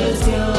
just your